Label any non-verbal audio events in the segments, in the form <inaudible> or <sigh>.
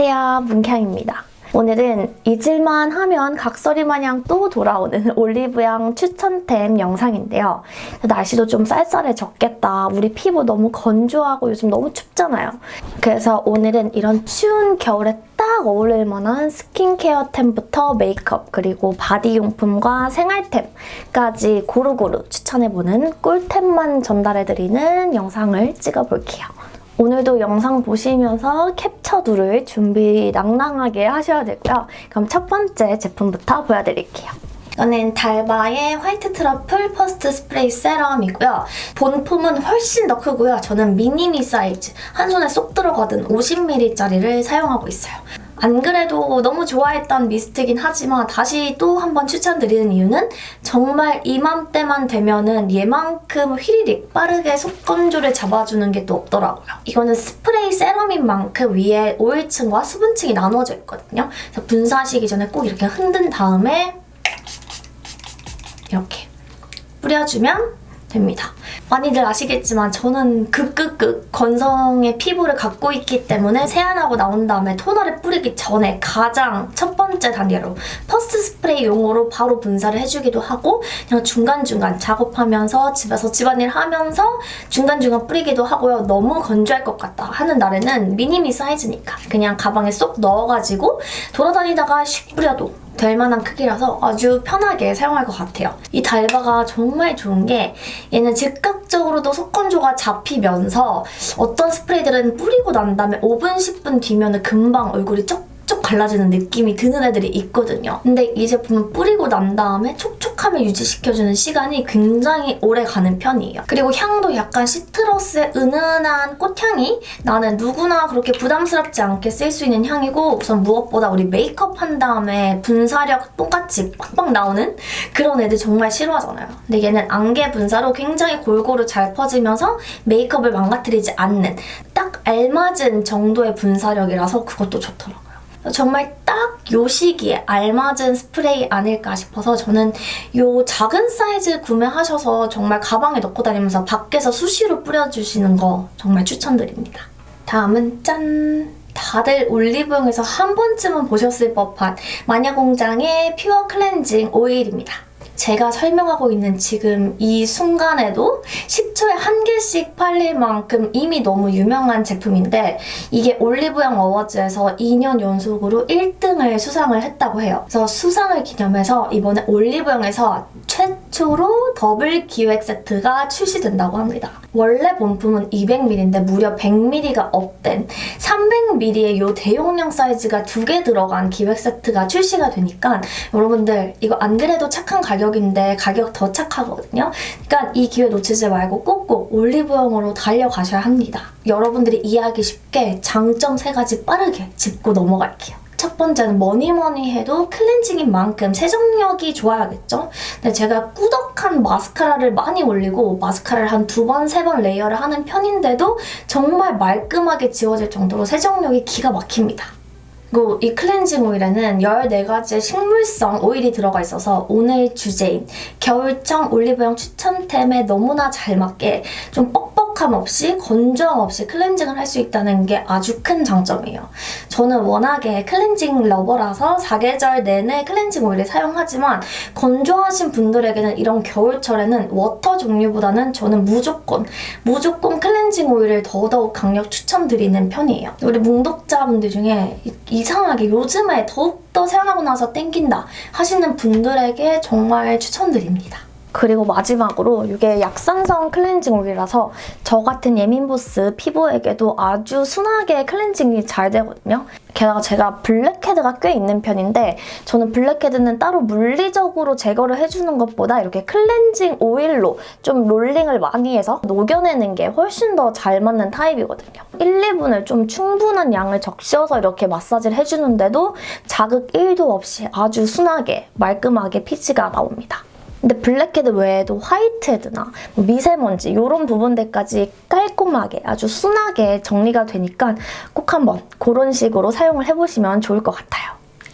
안녕하세요 문캉입니다. 오늘은 잊을만 하면 각설이 마냥 또 돌아오는 <laughs> 올리브영 추천템 영상인데요. 날씨도 좀 쌀쌀해졌겠다. 우리 피부 너무 건조하고 요즘 너무 춥잖아요. 그래서 오늘은 이런 추운 겨울에 딱 어울릴 만한 스킨케어템부터 메이크업 그리고 바디용품과 생활템까지 고루고루 추천해보는 꿀템만 전달해드리는 영상을 찍어볼게요. 오늘도 영상 보시면서 캡처 누를 준비 낭낭하게 하셔야 되고요. 그럼 첫 번째 제품부터 보여드릴게요. 이거는 달바의 white truffle first spray serum이고요. 본품은 훨씬 더 크고요. 저는 미니미 사이즈, 한 손에 쏙 들어가는 50ml짜리를 사용하고 있어요. 안 그래도 너무 좋아했던 미스트긴 하지만 다시 또 한번 추천드리는 이유는 정말 이맘때만 되면은 얘만큼 휘리릭 빠르게 속건조를 잡아주는 게 또 없더라고요. 이거는 스프레이 세럼인 만큼 위에 오일층과 수분층이 나눠져 있거든요. 그래서 분사하시기 전에 꼭 이렇게 흔든 다음에 이렇게 뿌려주면 됩니다. 많이들 아시겠지만 저는 극극극 건성의 피부를 갖고 있기 때문에 세안하고 나온 다음에 토너를 뿌리기 전에 가장 첫 번째 단계로 first spray 용으로 바로 분사를 해주기도 하고 그냥 중간중간 작업하면서 집에서 집안일 하면서 중간중간 뿌리기도 하고요. 너무 건조할 것 같다 하는 날에는 미니미 사이즈니까 그냥 가방에 쏙 넣어가지고 돌아다니다가 슉 뿌려도 될 만한 크기라서 아주 편하게 사용할 것 같아요. 이 달바가 정말 좋은 게 얘는 즉각적으로도 속건조가 잡히면서 어떤 스프레이들은 뿌리고 난 다음에 5분, 10분 뒤면 금방 얼굴이 쩍쩍 갈라지는 느낌이 드는 애들이 있거든요. 근데 이 제품은 뿌리고 난 다음에 촉촉 함을 유지시켜주는 시간이 굉장히 오래 가는 편이에요. 그리고 향도 약간 시트러스의 은은한 꽃향이 나는 누구나 그렇게 부담스럽지 않게 쓸 수 있는 향이고 우선 무엇보다 우리 메이크업 한 다음에 분사력 똑같이 빡빡 나오는 그런 애들 정말 싫어하잖아요. 근데 얘는 안개 분사로 굉장히 골고루 잘 퍼지면서 메이크업을 망가뜨리지 않는 딱 알맞은 정도의 분사력이라서 그것도 좋더라고요. 정말 딱 요 시기에 알맞은 스프레이 아닐까 싶어서 저는 요 작은 사이즈 구매하셔서 정말 가방에 넣고 다니면서 밖에서 수시로 뿌려주시는 거 정말 추천드립니다. 다음은 짠! 다들 올리브영에서 한 번쯤은 보셨을 법한 마녀공장의 pure cleansing oil입니다. 제가 설명하고 있는 지금 이 순간에도 10초에 한 개씩 팔릴 만큼 이미 너무 유명한 제품인데 이게 올리브영 어워즈에서 2년 연속으로 1등을 수상을 했다고 해요. 그래서 수상을 기념해서 이번에 올리브영에서 최초로 더블 기획 세트가 출시된다고 합니다. 원래 본품은 200ml인데 무려 100ml가 up된 300ml의 이 대용량 사이즈가 두 개 들어간 기획 세트가 출시가 되니까 여러분들 이거 안 그래도 착한 가격 인데 가격 더 착하거든요. 그러니까 이 기회 놓치지 말고 꼭꼭 올리브영으로 달려가셔야 합니다. 여러분들이 이해하기 쉽게 장점 세 가지 빠르게 짚고 넘어갈게요. 첫 번째는 뭐니 뭐니 해도 클렌징인 만큼 세정력이 좋아야겠죠? 근데 제가 꾸덕한 마스카라를 많이 올리고 마스카라를 한 두 번, 세 번 layer를 하는 편인데도 정말 말끔하게 지워질 정도로 세정력이 기가 막힙니다. 그리고 이 클렌징 오일에는 14가지의 식물성 오일이 들어가 있어서 오늘 주제인 겨울철 올리브영 추천템에 너무나 잘 맞게 좀 뻑뻑 함 없이 건조함 없이 클렌징을 할 수 있다는 게 아주 큰 장점이에요. 저는 워낙에 클렌징 lover라서 사계절 내내 클렌징 오일을 사용하지만 건조하신 분들에게는 이런 겨울철에는 워터 종류보다는 저는 무조건 무조건 클렌징 오일을 더더욱 강력 추천드리는 편이에요. 우리 뭉독자분들 중에 이상하게 요즘에 더욱더 세안하고 나서 땡긴다 하시는 분들에게 정말 추천드립니다. 그리고 마지막으로 이게 약산성 클렌징 오일이라서 저 같은 예민보스 피부에게도 아주 순하게 클렌징이 잘 되거든요. 게다가 제가 블랙헤드가 꽤 있는 편인데 저는 블랙헤드는 따로 물리적으로 제거를 해주는 것보다 이렇게 클렌징 오일로 좀 롤링을 많이 해서 녹여내는 게 훨씬 더 잘 맞는 타입이거든요. 1, 2분을 좀 충분한 양을 적셔서 이렇게 마사지를 해주는데도 자극 1도 없이 아주 순하게 말끔하게 피지가 나옵니다. 근데 블랙헤드 외에도 화이트헤드나 뭐 미세먼지 이런 부분들까지 깔끔하게 아주 순하게 정리가 되니까 꼭 한번 그런 식으로 사용을 해보시면 좋을 것 같아요.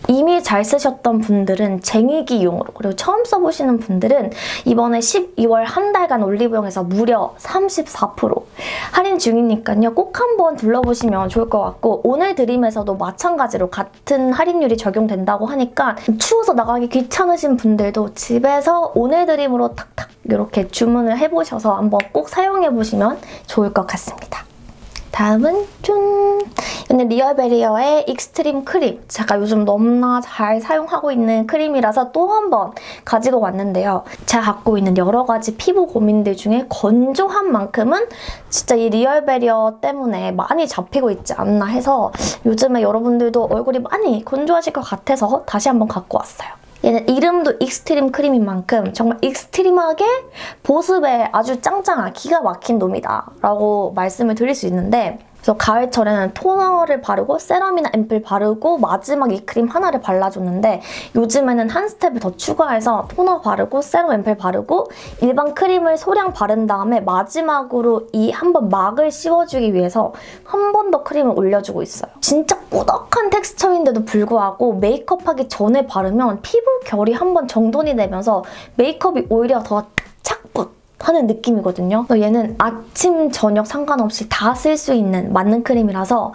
이미 잘 쓰셨던 분들은 쟁이기용으로 그리고 처음 써보시는 분들은 이번에 12월 한 달간 올리브영에서 무려 34% 할인 중이니까요. 꼭 한번 둘러보시면 좋을 것 같고 오늘 드림에서도 마찬가지로 같은 할인율이 적용된다고 하니까 추워서 나가기 귀찮으신 분들도 집에서 오늘 드림으로 탁탁 이렇게 주문을 해보셔서 한번 꼭 사용해보시면 좋을 것 같습니다. 다음은 짠! 이거는 리얼베리어의 익스트림 크림. 제가 요즘 너무나 잘 사용하고 있는 크림이라서 또 한 번 가지고 왔는데요. 제가 갖고 있는 여러 가지 피부 고민들 중에 건조함만큼은 진짜 이 리얼베리어 때문에 많이 잡히고 있지 않나 해서 요즘에 여러분들도 얼굴이 많이 건조하실 것 같아서 다시 한번 갖고 왔어요. 얘는 이름도 익스트림 크림인 만큼 정말 extreme하게 보습에 아주 짱짱한 기가 막힌 놈이다 라고 말씀을 드릴 수 있는데 그래서 가을철에는 토너를 바르고 세럼이나 앰플 바르고 마지막 이 크림 하나를 발라줬는데 요즘에는 한 스텝을 더 추가해서 토너 바르고 세럼 앰플 바르고 일반 크림을 소량 바른 다음에 마지막으로 이 한번 막을 씌워주기 위해서 한 번 더 크림을 올려주고 있어요. 진짜 꾸덕한 텍스처인데도 불구하고 메이크업하기 전에 바르면 피부 결이 한 번 정돈이 되면서 메이크업이 오히려 더 하는 느낌이거든요. 그래서 얘는 아침, 저녁 상관없이 다 쓸 수 있는 맞는 크림이라서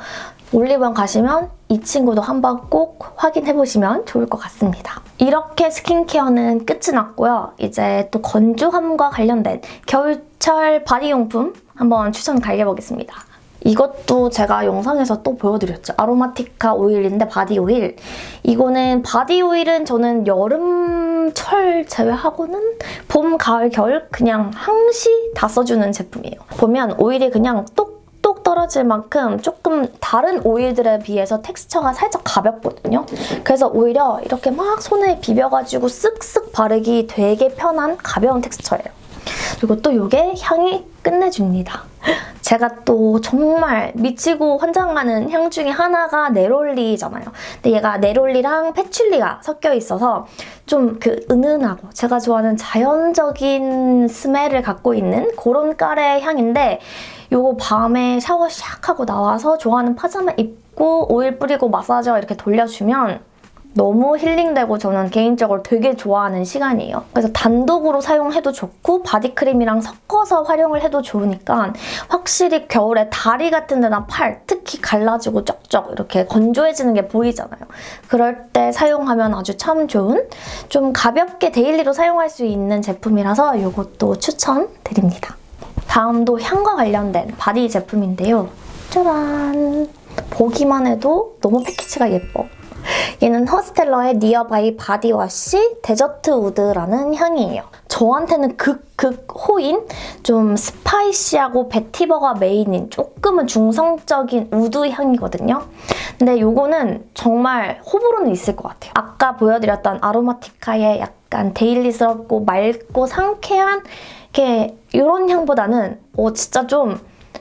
올리브영 가시면 이 친구도 한번 꼭 확인해보시면 좋을 것 같습니다. 이렇게 스킨케어는 끝이 났고요. 이제 또 건조함과 관련된 겨울철 바디용품 한번 추천 달려보겠습니다. 이것도 제가 영상에서 또 보여드렸죠. 아로마티카 오일인데 바디 오일. 이거는 바디 오일은 저는 여름철 제외하고는 봄, 가을, 겨울 그냥 항시 다 써주는 제품이에요. 보면 오일이 그냥 똑똑 떨어질 만큼 조금 다른 오일들에 비해서 텍스처가 살짝 가볍거든요. 그래서 오히려 이렇게 막 손에 비벼가지고 쓱쓱 바르기 되게 편한 가벼운 텍스처예요. 그리고 또 이게 향이 끝내줍니다. 제가 또 정말 미치고 환장하는 향 중에 하나가 neroli잖아요. 근데 얘가 neroli랑 patchouli가 섞여 있어서 좀 그 은은하고 제가 좋아하는 자연적인 smell을 갖고 있는 그런 깔의 향인데 이거 밤에 샤워 샥 하고 나와서 좋아하는 파자마 입고 오일 뿌리고 마사지 이렇게 돌려주면 너무 힐링되고 저는 개인적으로 되게 좋아하는 시간이에요. 그래서 단독으로 사용해도 좋고 바디크림이랑 섞어서 활용을 해도 좋으니까 확실히 겨울에 다리 같은 데나 팔, 특히 갈라지고 쩍쩍 이렇게 건조해지는 게 보이잖아요. 그럴 때 사용하면 아주 참 좋은 좀 가볍게 daily로 사용할 수 있는 제품이라서 이것도 추천드립니다. 다음도 향과 관련된 바디 제품인데요. 짜란! 보기만 해도 너무 패키지가 예뻐. 얘는 허스텔러의 니어바이 바디워시 desert wood라는 향이에요. 저한테는 극극 호인 좀 spicy하고 vetiver가 메인인 조금은 중성적인 wood 향이거든요. 근데 이거는 정말 호불호는 있을 것 같아요. 아까 보여드렸던 아로마티카의 약간 daily스럽고 맑고 상쾌한 이렇게 이런 향보다는 어, 진짜 좀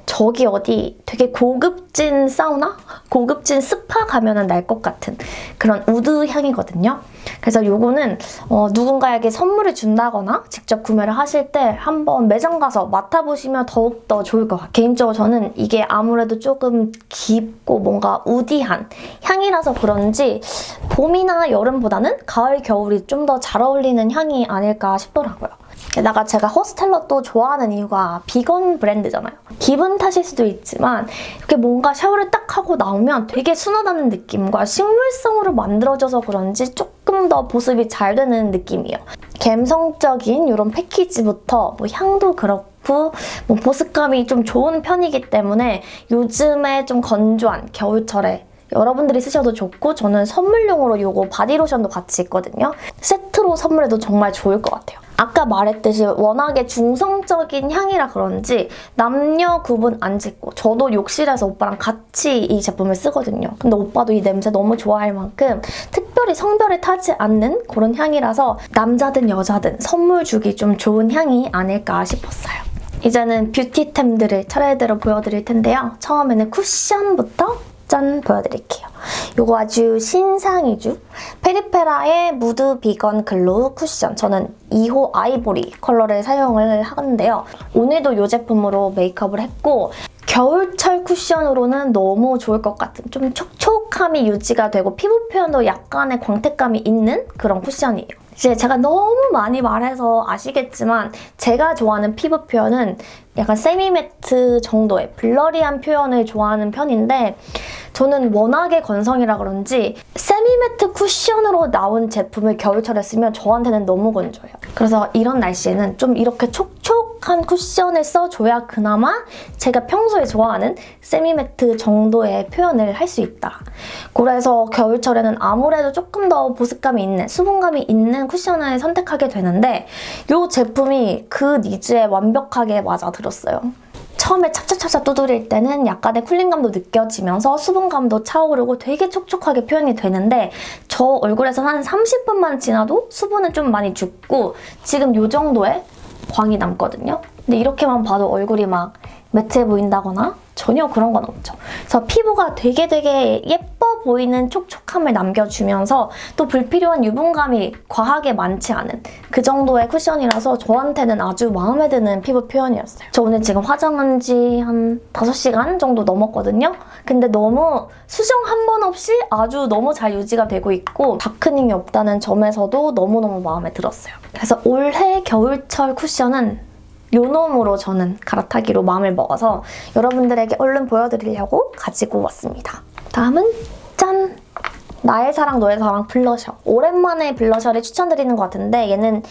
저기 어디 되게 고급진 사우나? 고급진 스파 가면 날것 같은 그런 wood 향이거든요. 그래서 이거는 어, 누군가에게 선물을 준다거나 직접 구매를 하실 때 한번 매장 가서 맡아보시면 더욱더 좋을 것 같아요. 개인적으로 저는 이게 아무래도 조금 깊고 뭔가 woody한 향이라서 그런지 봄이나 여름보다는 가을, 겨울이 좀 더 잘 어울리는 향이 아닐까 싶더라고요. 게다가 제가 호스텔러 또 좋아하는 이유가 비건 브랜드잖아요. 기분 탓일 수도 있지만 이렇게 뭔가 샤워를 딱 하고 나오면 되게 순하다는 느낌과 식물성으로 만들어져서 그런지 조금 더 보습이 잘 되는 느낌이에요. 감성적인 이런 패키지부터 뭐 향도 그렇고 뭐 보습감이 좀 좋은 편이기 때문에 요즘에 좀 건조한 겨울철에 여러분들이 쓰셔도 좋고 저는 선물용으로 이거 바디로션도 같이 있거든요. 세트로 선물해도 정말 좋을 것 같아요. 아까 말했듯이 워낙에 중성적인 향이라 그런지 남녀 구분 안 짓고 저도 욕실에서 오빠랑 같이 이 제품을 쓰거든요. 근데 오빠도 이 냄새 너무 좋아할 만큼 특별히 성별을 타지 않는 그런 향이라서 남자든 여자든 선물 주기 좀 좋은 향이 아닐까 싶었어요. 이제는 뷰티템들을 차례대로 보여드릴 텐데요. 처음에는 쿠션부터 짠 보여드릴게요. 이거 아주 신상이죠? 페리페라의 무드 비건 glow 쿠션. 저는 2호 아이보리 컬러를 사용을 하는데요. 오늘도 이 제품으로 메이크업을 했고 겨울철 쿠션으로는 너무 좋을 것 같은 좀 촉촉 함이 유지가 되고 피부 표현도 약간의 광택감이 있는 그런 쿠션이에요. 이제 제가 너무 많이 말해서 아시겠지만 제가 좋아하는 피부 표현은 약간 세미매트 정도의 블러리한 표현을 좋아하는 편인데 저는 워낙에 건성이라 그런지 세미매트 쿠션으로 나온 제품을 겨울철에 쓰면 저한테는 너무 건조해요. 그래서 이런 날씨에는 좀 이렇게 촉촉 한 쿠션을 써줘야 그나마 제가 평소에 좋아하는 세미매트 정도의 표현을 할 수 있다. 그래서 겨울철에는 아무래도 조금 더 보습감이 있는, 수분감이 있는 쿠션을 선택하게 되는데 이 제품이 그 니즈에 완벽하게 맞아들었어요. 처음에 찹찹찹찹 두드릴 때는 약간의 쿨링감도 느껴지면서 수분감도 차오르고 되게 촉촉하게 표현이 되는데 저 얼굴에서 한 30분만 지나도 수분은 좀 많이 죽고 지금 이 정도의 광이 남거든요. 근데 이렇게만 봐도 얼굴이 막 매트해 보인다거나 전혀 그런 건 없죠. 그래서 피부가 되게 되게 예뻐 보이는 촉촉함을 남겨주면서 또 불필요한 유분감이 과하게 많지 않은 그 정도의 쿠션이라서 저한테는 아주 마음에 드는 피부 표현이었어요. 저 오늘 지금 화장한 지 한 5시간 정도 넘었거든요. 근데 너무 수정 한 번 없이 아주 너무 잘 유지가 되고 있고 다크닝이 없다는 점에서도 너무너무 마음에 들었어요. 그래서 올해 겨울철 쿠션은 요 놈으로 저는 갈아타기로 마음을 먹어서 여러분들에게 얼른 보여드리려고 가지고 왔습니다. 다음은 짠! 나의 사랑 너의 사랑 블러셔. 오랜만에 블러셔를 추천드리는 것 같은데 얘는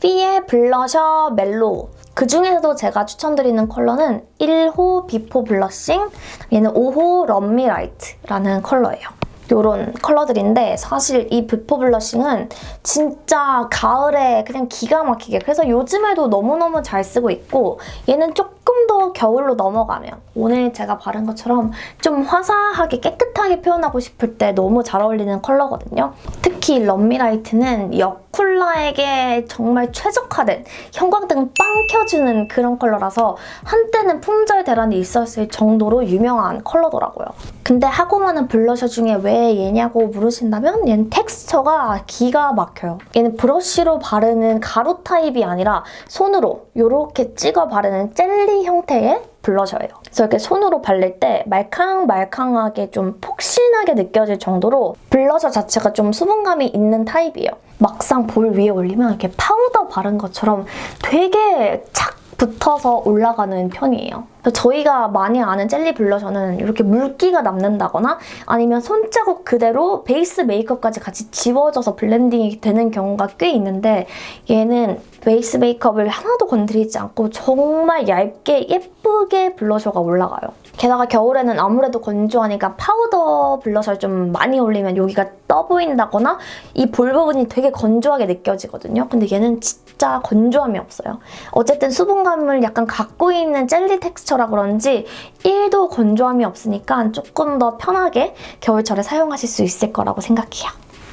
퓌 블러셔 mellow. 그 중에서도 제가 추천드리는 컬러는 1호 Before Blushing, 얘는 5호 Love Me Right라는 컬러예요. 이런 컬러들인데 사실 이 Before Blushing은 진짜 가을에 그냥 기가 막히게. 그래서 요즘에도 너무너무 잘 쓰고 있고 얘는 조금 더 겨울로 넘어가면 오늘 제가 바른 것처럼 좀 화사하게 깨끗하게 표현하고 싶을 때 너무 잘 어울리는 컬러거든요. 특히 Love Me Right는 여쿨라에게 정말 최적화된 형광등 빵 켜주는 그런 컬러라서 한때는 품절 대란이 있었을 정도로 유명한 컬러더라고요. 근데 하고 많은 블러셔 중에 왜 얘냐고 물으신다면 얘는 텍스처가 기가 막혀요. 얘는 브러쉬로 바르는 가루 타입이 아니라 손으로 이렇게 찍어 바르는 젤리 형태의 블러셔예요. 그래서 이렇게 손으로 바를 때 말캉말캉하게 좀 폭신하게 느껴질 정도로 블러셔 자체가 좀 수분감이 있는 타입이에요. 막상 볼 위에 올리면 이렇게 파우더 바른 것처럼 되게 착 붙어서 올라가는 편이에요. 저희가 많이 아는 젤리 블러셔는 이렇게 물기가 남는다거나 아니면 손자국 그대로 베이스 메이크업까지 같이 지워져서 블렌딩이 되는 경우가 꽤 있는데 얘는 베이스 메이크업을 하나도 건드리지 않고 정말 얇게 예쁘게 블러셔가 올라가요. 게다가 겨울에는 아무래도 건조하니까 파우더 블러셔를 좀 많이 올리면 여기가 떠 보인다거나 이 볼 부분이 되게 건조하게 느껴지거든요. 근데 얘는 진짜 건조함이 없어요. 어쨌든 수분감을 약간 갖고 있는 젤리 텍스처라 그런지 1도 건조함이 없으니까 조금 더 편하게 겨울철에 사용하실 수 있을 거라고 생각해요.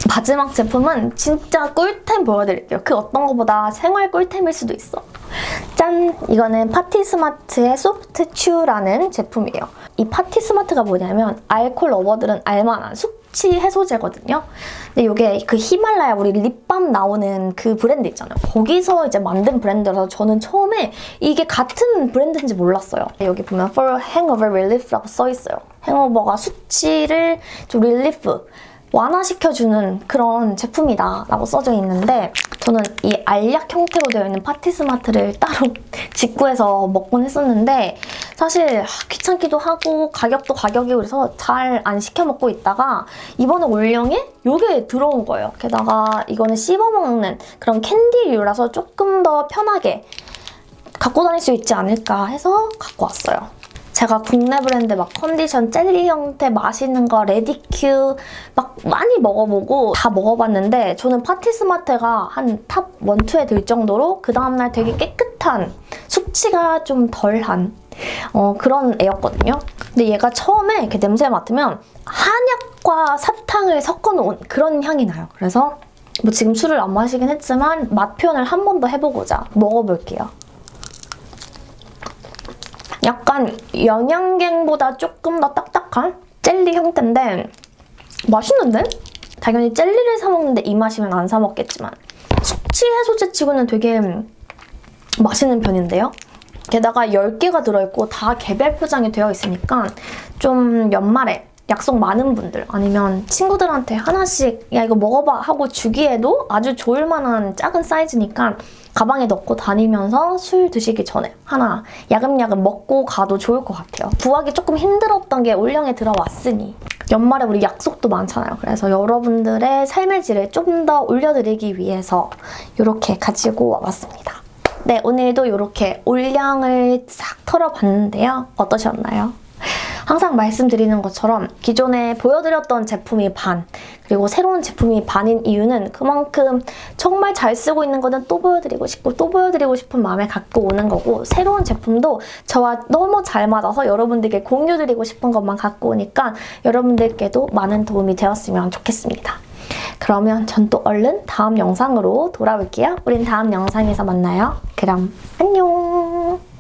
마지막 제품은 진짜 꿀템 보여드릴게요. 그 어떤 것보다 생활 꿀템일 수도 있어. 짠! 이거는 파티스마트의 Soft Chew라는 제품이에요. 이 파티스마트가 뭐냐면 알콜 lover들은 알만한 숙취 해소제거든요. 근데 이게 그 히말라야 우리 립밤 나오는 그 브랜드 있잖아요. 거기서 이제 만든 브랜드라서 저는 처음에 이게 같은 브랜드인지 몰랐어요. 여기 보면 For Hangover Relief라고 써있어요. Hangover가 숙취를 좀 relief 완화시켜주는 그런 제품이다 라고 써져 있는데 저는 이 알약 형태로 되어 있는 파티스마트를 따로 <laughs> 직구해서 먹곤 했었는데 사실 귀찮기도 하고 가격도 가격이고 그래서 잘 안 시켜 먹고 있다가 이번에 올영에 이게 들어온 거예요. 게다가 이거는 씹어먹는 그런 캔디류라서 조금 더 편하게 갖고 다닐 수 있지 않을까 해서 갖고 왔어요. 제가 국내 브랜드 막 컨디션 젤리 형태 맛있는 거 레디큐 막 많이 먹어보고 다 먹어봤는데 저는 파티스마트가 한 top 1, 2에 들 정도로 그 다음날 되게 깨끗한 숙취가 좀 덜한 어, 그런 애였거든요. 근데 얘가 처음에 이렇게 냄새 맡으면 한약과 사탕을 섞어놓은 그런 향이 나요. 그래서 뭐 지금 술을 안 마시긴 했지만 맛 표현을 한 번 더 해보고자 먹어볼게요. 약간 영양갱보다 조금 더 딱딱한 젤리 형태인데 맛있는데? 당연히 젤리를 사 먹는데 이 맛이면 안 사 먹겠지만 숙취 해소제 치고는 되게 맛있는 편인데요? 게다가 10개가 들어있고 다 개별 포장이 되어 있으니까 좀 연말에 약속 많은 분들 아니면 친구들한테 하나씩 야 이거 먹어봐 하고 주기에도 아주 좋을 만한 작은 사이즈니까 가방에 넣고 다니면서 술 드시기 전에 하나 야금야금 먹고 가도 좋을 것 같아요. 구하기 조금 힘들었던 게 올영에 들어왔으니 연말에 우리 약속도 많잖아요. 그래서 여러분들의 삶의 질을 좀 더 올려드리기 위해서 이렇게 가지고 와봤습니다. 네, 오늘도 이렇게 올량을 싹 털어봤는데요. 어떠셨나요? 항상 말씀드리는 것처럼 기존에 보여드렸던 제품이 반, 그리고 새로운 제품이 반인 이유는 그만큼 정말 잘 쓰고 있는 거는 또 보여드리고 싶고 또 보여드리고 싶은 마음에 갖고 오는 거고 새로운 제품도 저와 너무 잘 맞아서 여러분들께 공유드리고 싶은 것만 갖고 오니까 여러분들께도 많은 도움이 되었으면 좋겠습니다. 그러면 전 또 얼른 다음 영상으로 돌아올게요. 우린 다음 영상에서 만나요. 그럼 안녕!